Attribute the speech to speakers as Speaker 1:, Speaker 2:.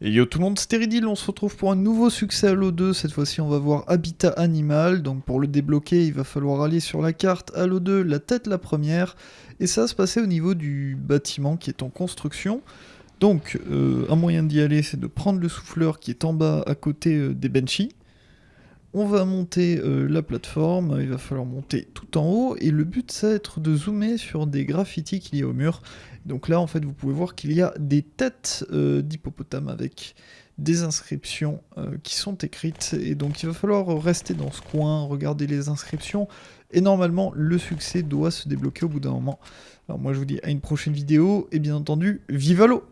Speaker 1: Et yo tout le monde, Ridil, on se retrouve pour un nouveau succès Halo 2. Cette fois-ci, on va voir Habitat Animal. Donc pour le débloquer, il va falloir aller sur la carte Halo 2, la tête la première. Et ça va se passer au niveau du bâtiment qui est en construction. Donc euh, un moyen d'y aller, c'est de prendre le souffleur qui est en bas à côté euh, des Benchy. On va monter euh, la plateforme, il va falloir monter tout en haut, et le but ça va être de zoomer sur des graffitis qu'il y a au mur. Donc là en fait vous pouvez voir qu'il y a des têtes euh, d'hippopotames avec des inscriptions euh, qui sont écrites, et donc il va falloir rester dans ce coin, regarder les inscriptions, et normalement le succès doit se débloquer au bout d'un moment. Alors moi je vous dis à une prochaine vidéo, et bien entendu, vive l'eau